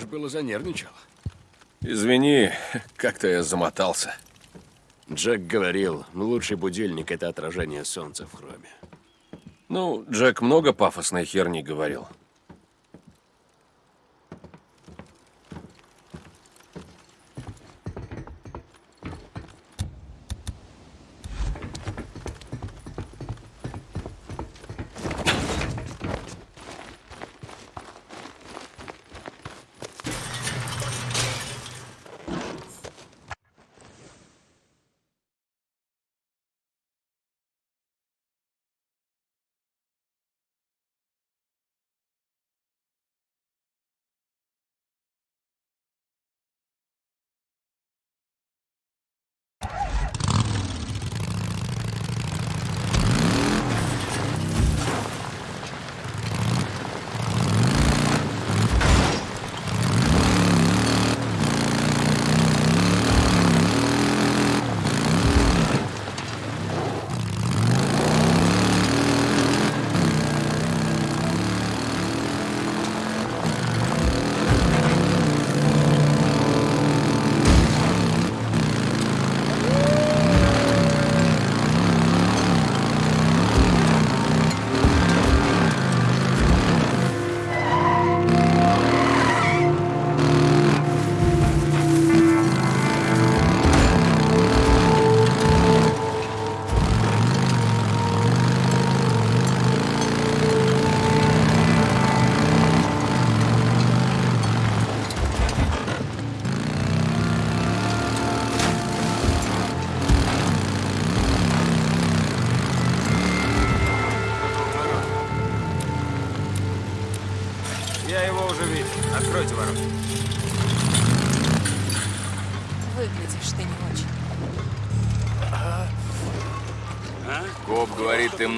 Уж было занервничал. Извини, как-то я замотался. Джек говорил, лучший будильник — это отражение солнца в хроме. Ну, Джек много пафосной херни говорил.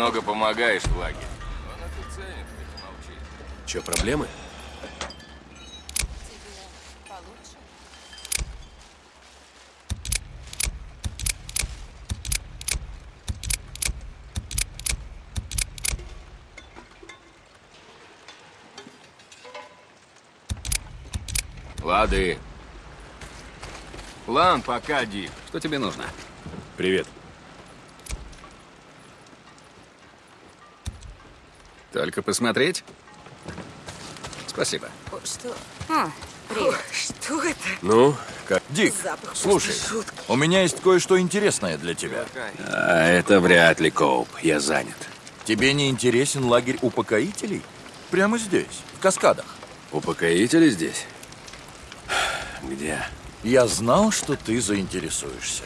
Много помогаешь в лагере. Че, проблемы? Тебе получше? Лады. План пока, Дик. Что тебе нужно? Привет. Только посмотреть? Спасибо. О, Что? А, привет. Что это? Ну, как? Дик, Запах слушай, у меня есть кое-что интересное для тебя. А, это вряд ли, Коуп. Я занят. Тебе не интересен лагерь упокоителей? Прямо здесь, в Каскадах. Упокоители здесь? Где? Я знал, что ты заинтересуешься.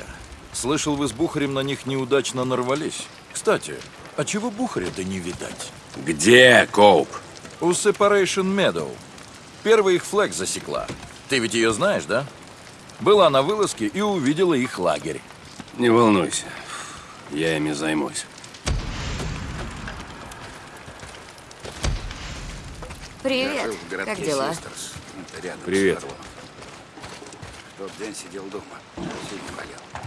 Слышал, вы с Бухарем на них неудачно нарвались. Кстати, а чего Бухаря-то не видать? Где, Коуп? У Separation Meadow. Первый их флэг засекла. Ты ведь ее знаешь, да? Была на вылазке и увидела их лагерь. Не волнуйся. Я ими займусь. Привет. Как дела? Привет. Тот день сидел дома. Сильно болел.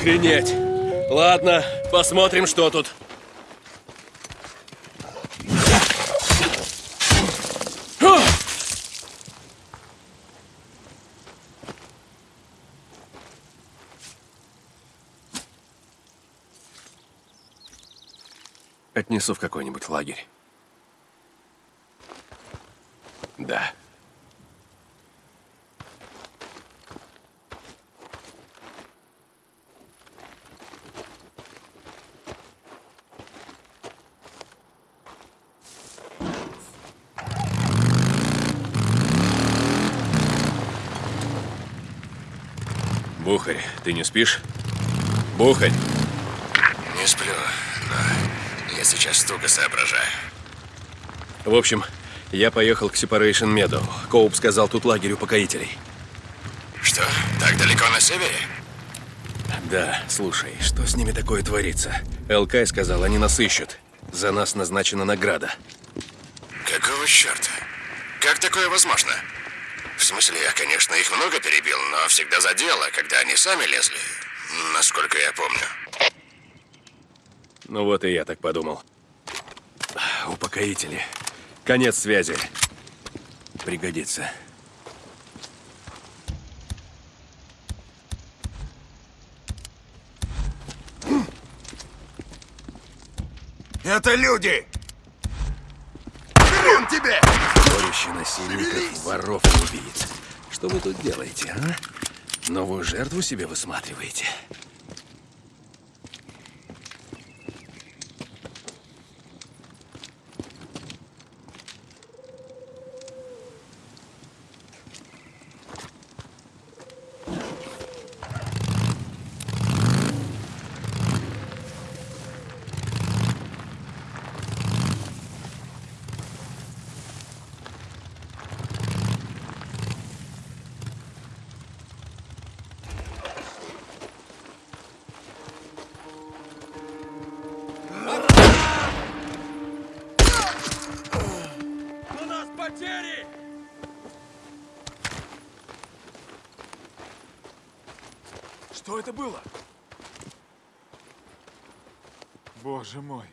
Охренеть. Ладно, посмотрим, что тут. Отнесу в какой-нибудь лагерь. Да. Бухарь, ты не спишь? Бухарь! Не сплю, но я сейчас туго соображаю. В общем, я поехал к Separation Meadow. Коуп сказал, тут лагерь упокоителей. Что, так далеко на севере? Да, слушай, что с ними такое творится? ЛК сказал, они нас ищут. За нас назначена награда. Какого черта? Как такое возможно? В смысле, я, конечно, их много перебил, но всегда за дело, когда они сами лезли. Насколько я помню. Ну вот и я так подумал. Упокоители. Конец связи. Пригодится. Это люди! Хрен тебе! Сборище насильников, воров и убийц. Что вы тут делаете, а? Новую жертву себе высматриваете? Это было? Боже мой.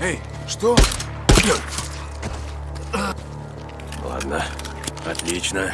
Эй, что? Ладно, отлично.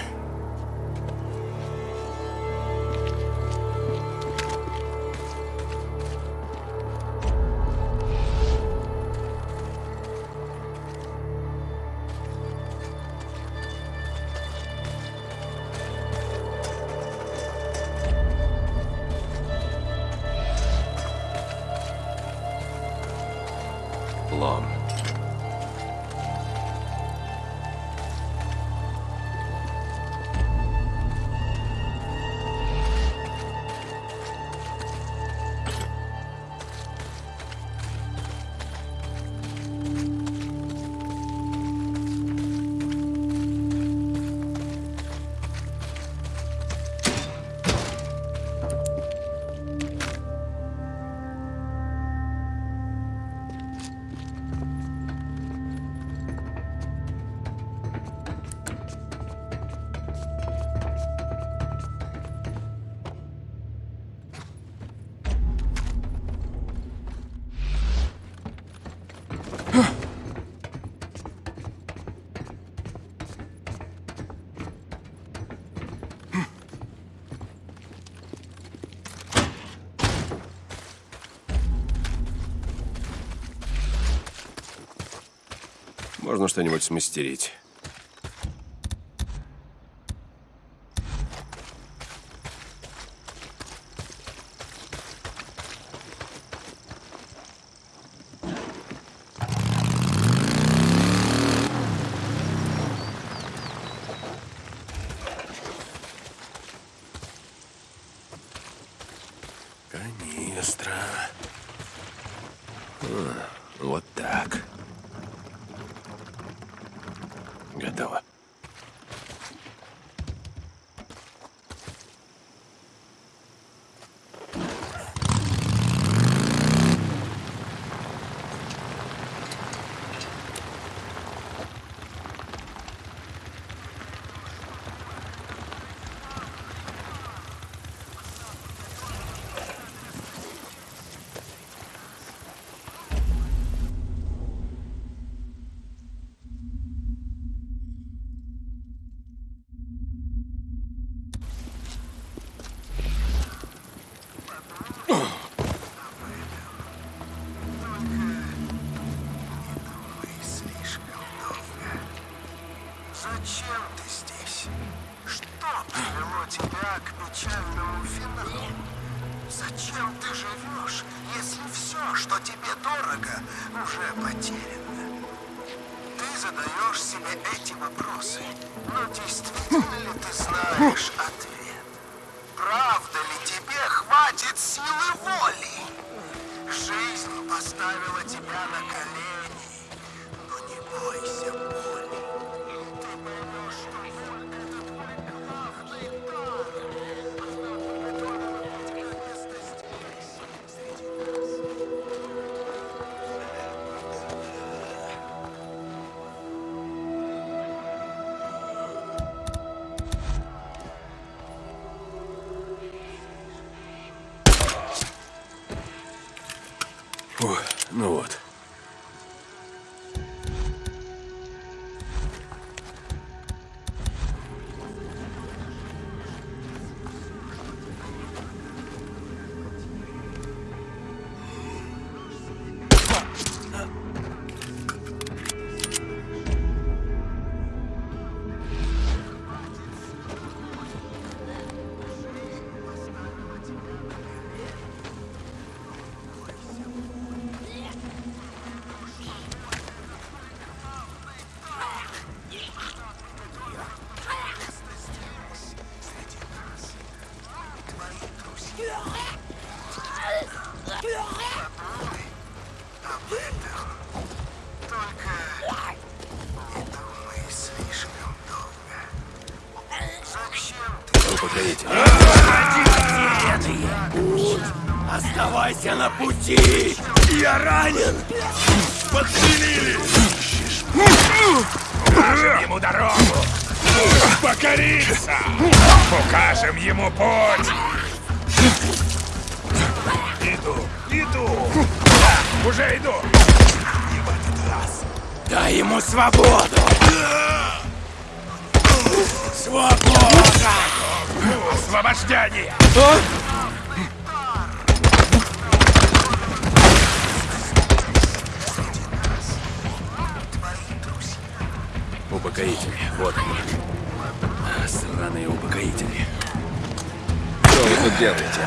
Можно что-нибудь смастерить. Ему дорогу! Покориться! Укажем ему путь! Иду, иду! Да, уже иду! И в этот раз дай ему свободу! Свобода! Освобождение! Упокоители. Вот они. А, Сраные упокоители. Что вы тут делаете?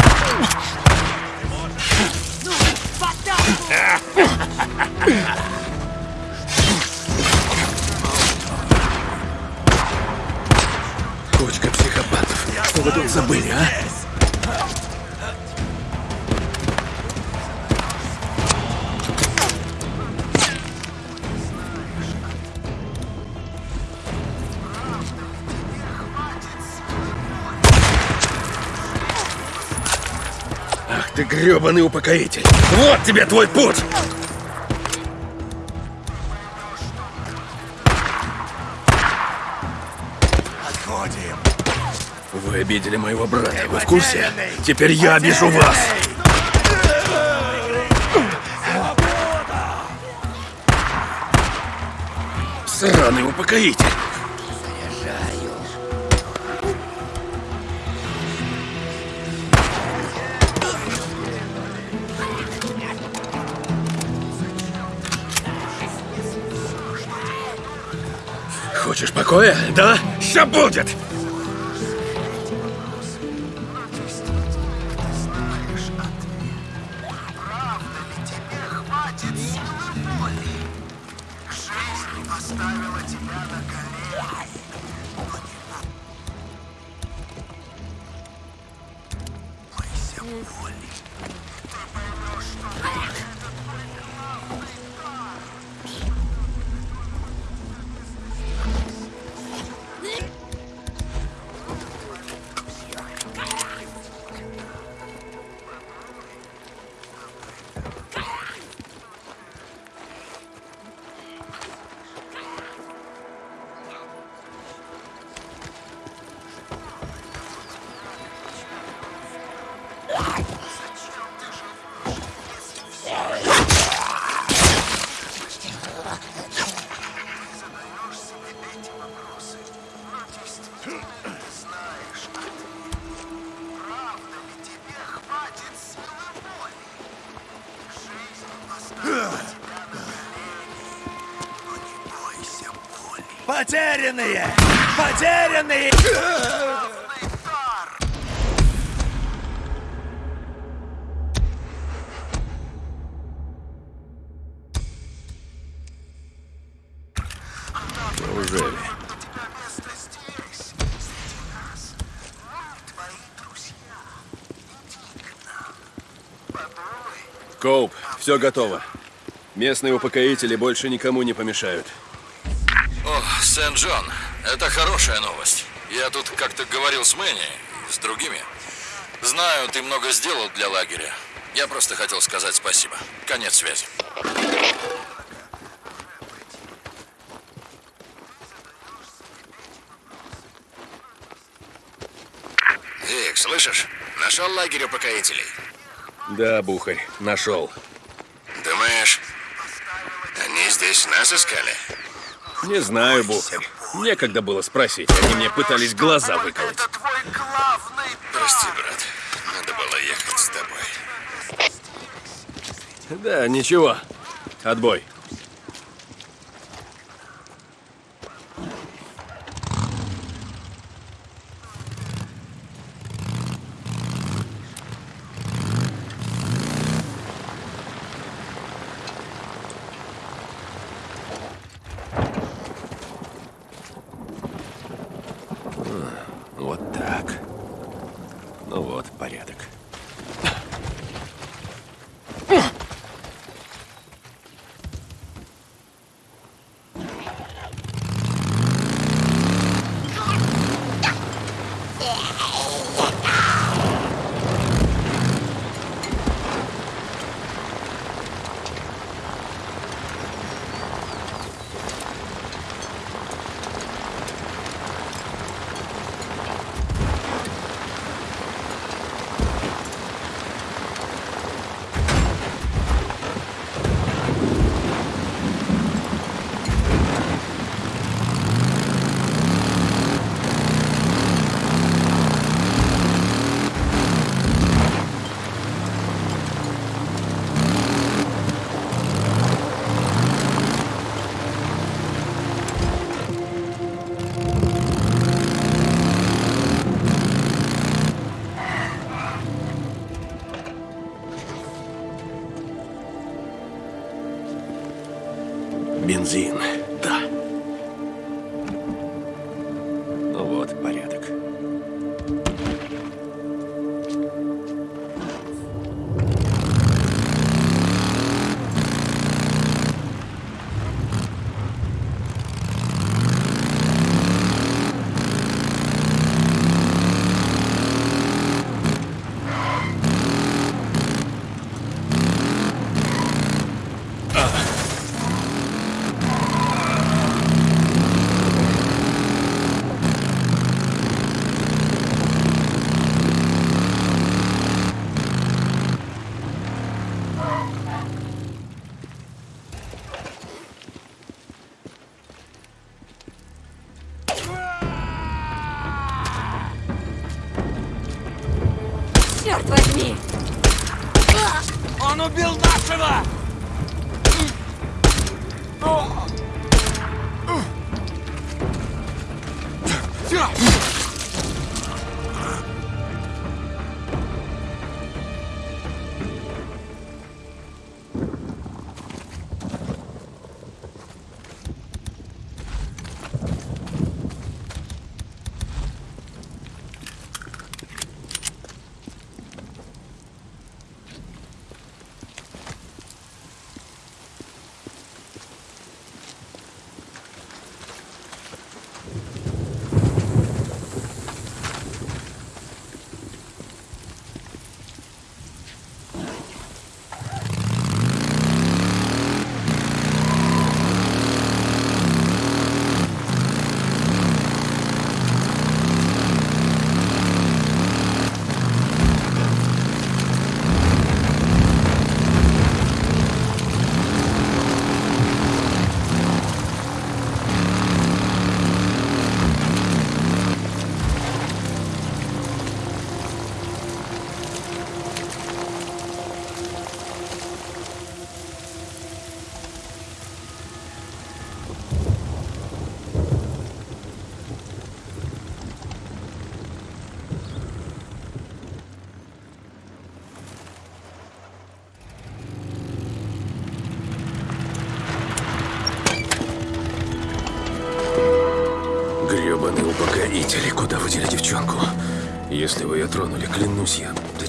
Кучка психопатов. Что вы тут забыли, а? Ты гребаный упокоитель! Вот тебе твой путь! Отходим! Вы обидели моего брата, вы в курсе? Теперь я обижу вас! Сраный упокоитель! Покоя, да? Ща будет! Потерянные! Потерянные! Неужели? Коуп, все готово. Местные упокоители больше никому не помешают. Сент-Джон, это хорошая новость. Я тут как-то говорил с Мэнни, и с другими. Знаю, ты много сделал для лагеря. Я просто хотел сказать спасибо. Конец связи. Вик, слышишь? Нашел лагерь упокоителей. Да, Бухарь, нашел. Думаешь, они здесь нас искали? Не знаю, Бухарь. Некогда было спросить. Они мне пытались глаза выколоть. Это твой главный Прости, брат. Надо было ехать с тобой. Да, ничего. Отбой.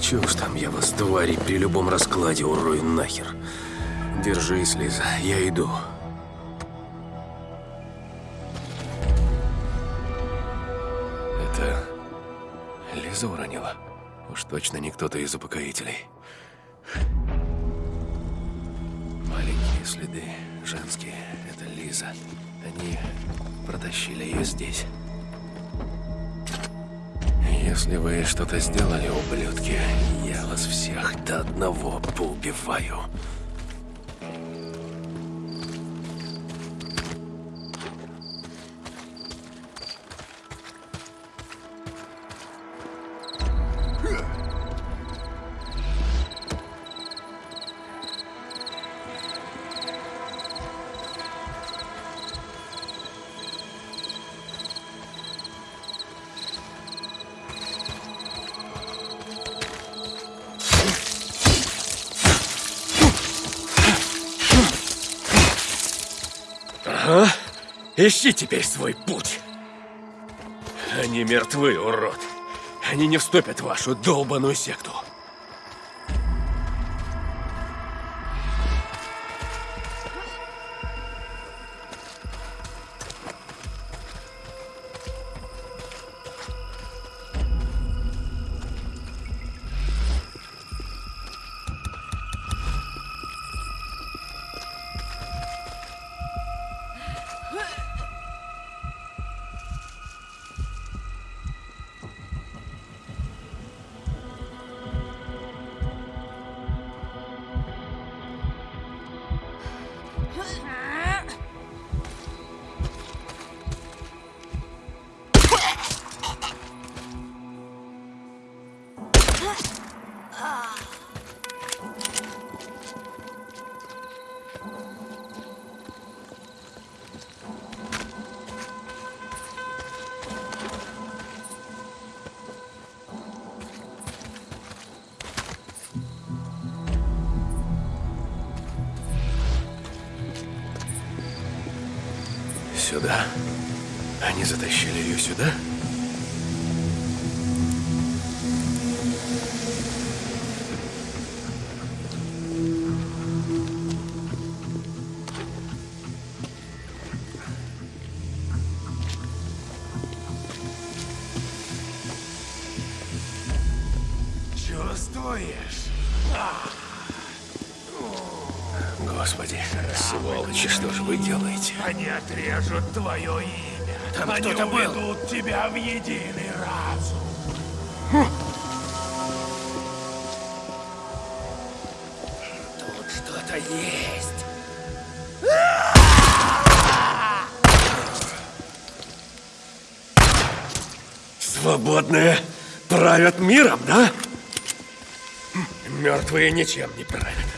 Чего уж там, я вас, твари, при любом раскладе урою нахер. Держись, Лиза, я иду. Это Лиза уронила? Уж точно не кто-то из упокоителей. Маленькие следы, женские. Это Лиза. Они протащили ее здесь. Если вы что-то сделали, ублюдки, я вас всех до одного поубиваю. Ищи теперь свой путь. Они мертвы, урод. Они не вступят в вашу долбаную секту. Сюда. Они затащили ее сюда? Чувствуешь? Господи, сволочи, что же вы делаете? Они отрежут твое имя. Там Они кто-то был. тебя в единый разум. Тут что-то есть. Свободные правят миром, да? Мертвые ничем не правят.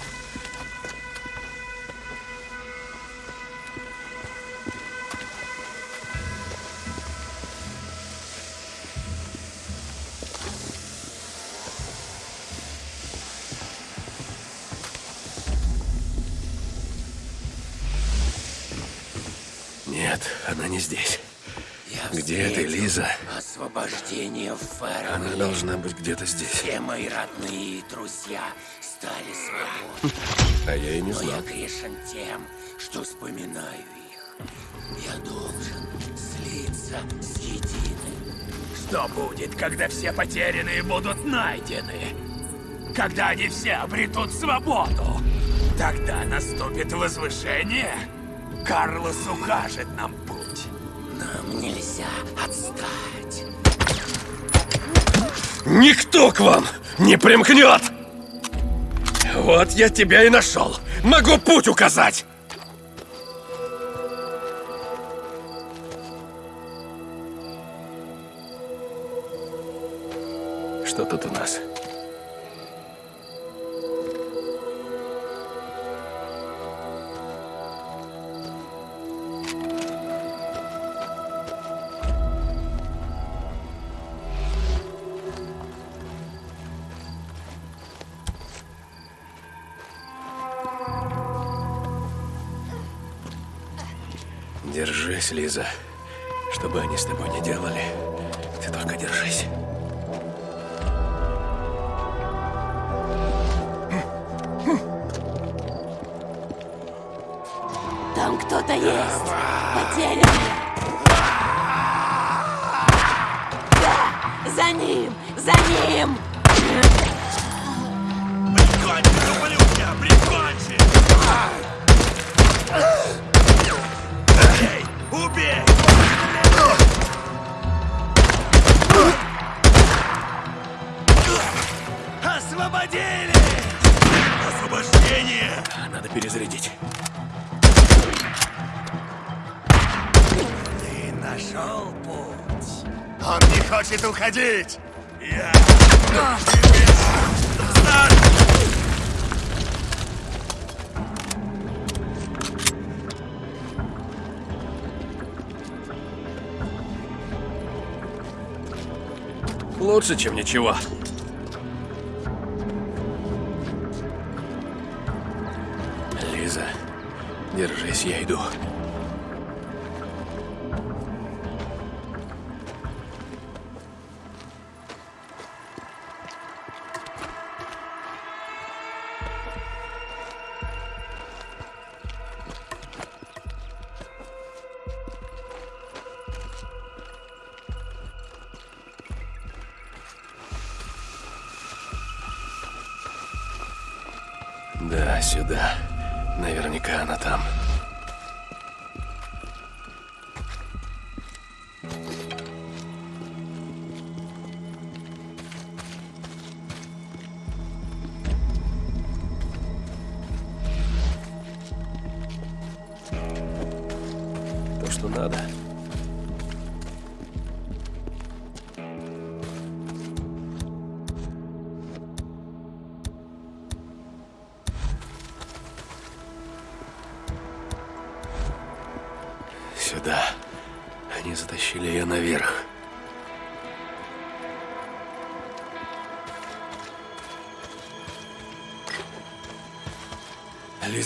Освобождение в Она должна быть где-то здесь. Все мои родные друзья стали свободны. А я и не Но знал. я грешен тем, что вспоминаю их. Я должен слиться с единым. Что будет, когда все потерянные будут найдены? Когда они все обретут свободу? Тогда наступит возвышение? Карлос укажет нам путь. Нам нельзя отстать. Никто к вам не примкнет! Вот я тебя и нашел. Могу путь указать. Что тут у нас? Держись, Лиза. Что бы они с тобой не делали, ты только держись. Там кто-то есть. Потерянный. Да, за ним, за ним. Не хочет уходить. Я... Лучше, чем ничего. Лиза, держись, я иду. Да, сюда. Наверняка она там.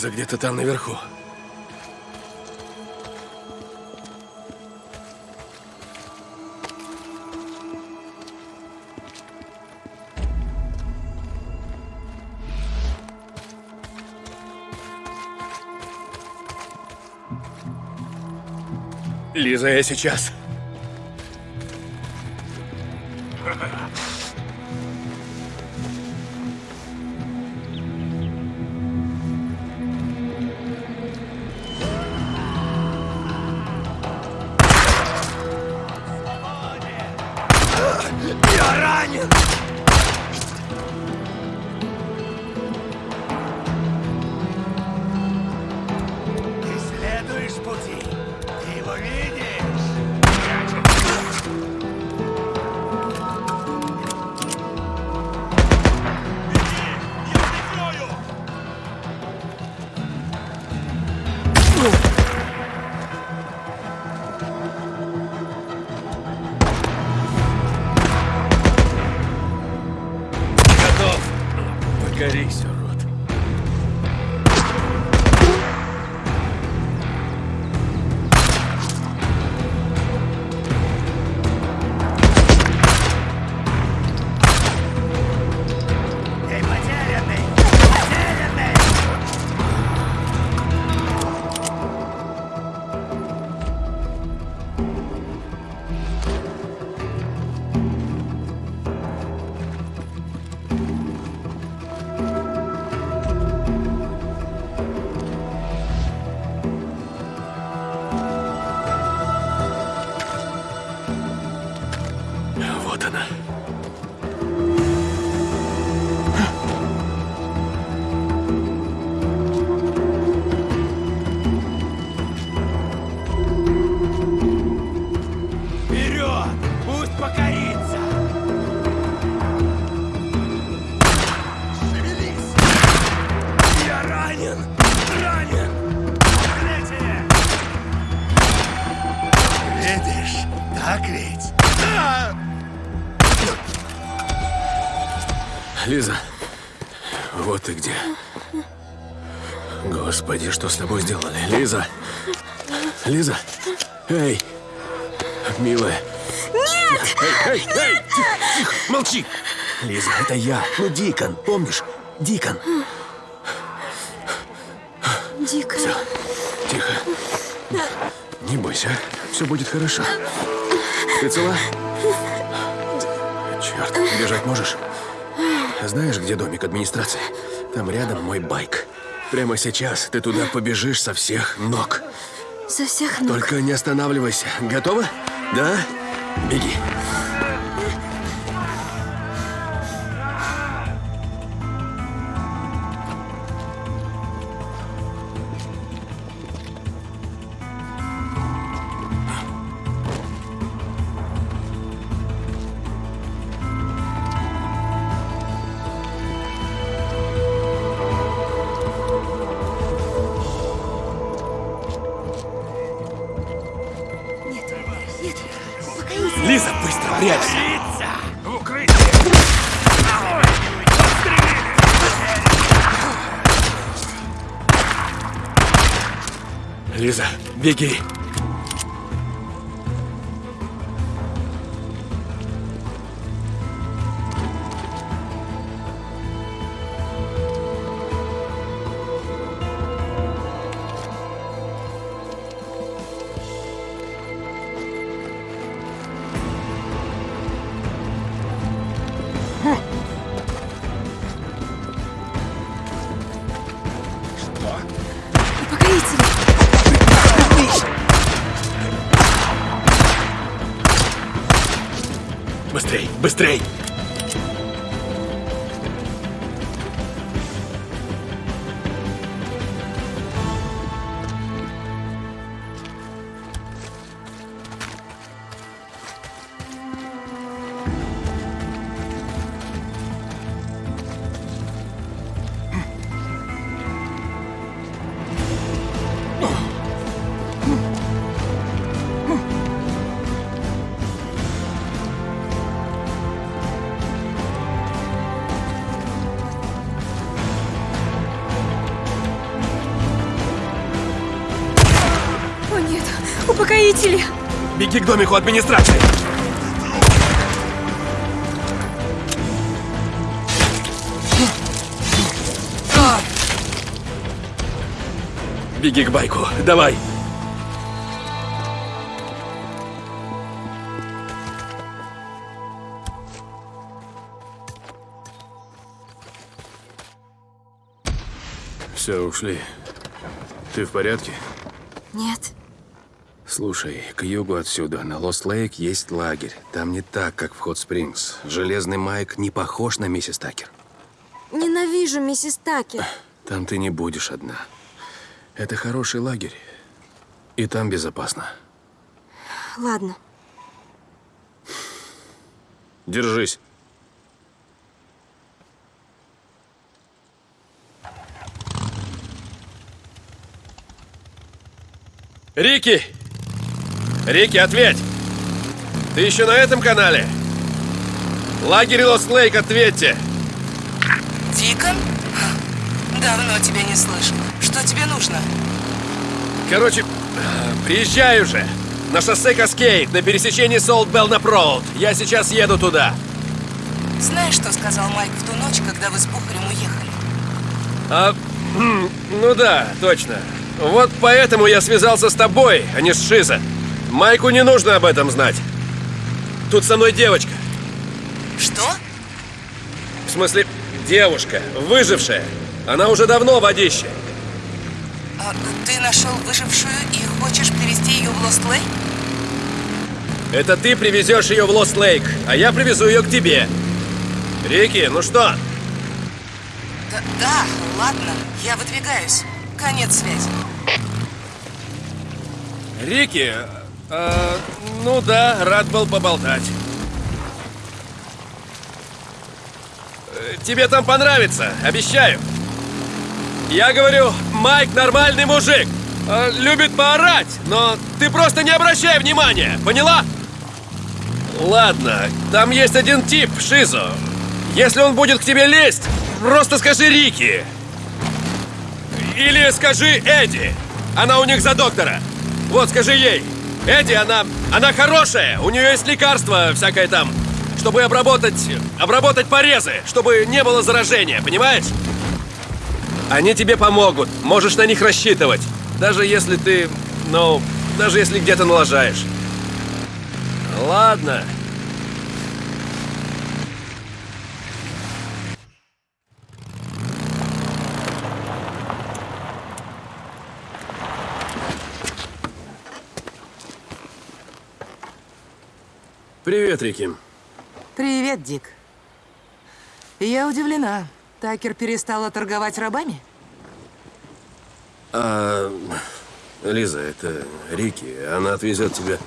Лиза где-то там наверху. Лиза, я сейчас. Лиза, это я. Ну, Дикон, помнишь? Дикон. Дико. Тихо. Не бойся, все будет хорошо. Ты цела? Черт, бежать можешь? Знаешь, где домик администрации? Там рядом мой байк. Прямо сейчас ты туда побежишь со всех ног. Со всех ног. Только не останавливайся. Готова? Да? Беги. Беги! Быстрей, к домику администрации! Беги к байку, давай! Все, ушли. Ты в порядке? Нет. Слушай, к югу отсюда, на Лост-Лейк, есть лагерь. Там не так, как в Хот-Спрингс. Железный Майк не похож на миссис Такер. Ненавижу миссис Такер. Там ты не будешь одна. Это хороший лагерь. И там безопасно. Ладно. Держись. Рики! Рики, ответь! Ты еще на этом канале? Лагерь Лост Лейк, ответьте! Дикон? Давно тебя не слышал. Что тебе нужно? Короче, приезжай уже. На шоссе Каскейд, на пересечении Солт Белнап Роуд. Я сейчас еду туда. Знаешь, что сказал Майк в ту ночь, когда вы с Бухарем уехали? А, ну да, точно. Вот поэтому я связался с тобой, а не с Шиза. Майку не нужно об этом знать. Тут со мной девочка. Что? В смысле, девушка, выжившая. Она уже давно водище. А, ты нашел выжившую и хочешь привезти ее в Лост Лейк? Это ты привезешь ее в Лост Лейк, а я привезу ее к тебе. Рики, ну что? Да, да, ладно, я выдвигаюсь. Конец связи. Рики, э, ну да, рад был поболтать. Э, Тебе там понравится, обещаю. Я говорю, Майк нормальный мужик. Э, Любит поорать, но ты просто не обращай внимания, поняла? Ладно, там есть один тип, Шизо. Если он будет к тебе лезть, просто скажи Рики. Или скажи Эдди. Она у них за доктора. Вот, скажи ей. Эдди, она, она хорошая. У нее есть лекарство всякое там, чтобы обработать, обработать порезы, чтобы не было заражения, понимаешь? Они тебе помогут. Можешь на них рассчитывать. Даже если ты, ну, даже если где-то налажаешь. Ладно. Привет, Рики. Привет, Дик. Я удивлена. Такер перестала торговать рабами? А, Лиза, это Рики. Она отвезет тебя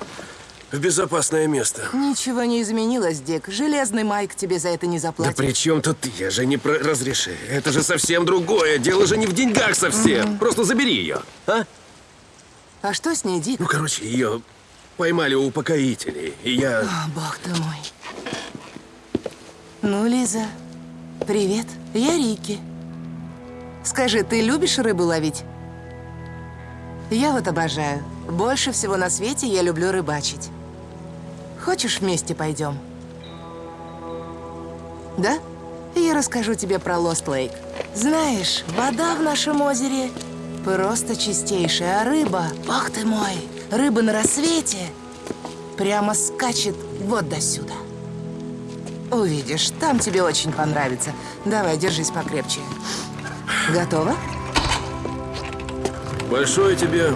в безопасное место. Ничего не изменилось, Дик. Железный Майк тебе за это не Да заплатит. при чем тут ты? Я же не про... Разреши. Это же совсем другое. Дело же не в деньгах совсем. Просто забери ее, а? А что с ней, Дик? Ну, короче, ее поймали упокоителей. И я... О, бог ты мой. Ну, Лиза, привет. Я Рики. Скажи, ты любишь рыбу ловить? Я вот обожаю. Больше всего на свете я люблю рыбачить. Хочешь, вместе пойдем? Да? Я расскажу тебе про Лост Лейк. Знаешь, вода в нашем озере просто чистейшая, а рыба, бог ты мой, рыба на рассвете прямо скачет вот до сюда. Увидишь, там тебе очень понравится. Давай, держись покрепче. Готово? Большое тебе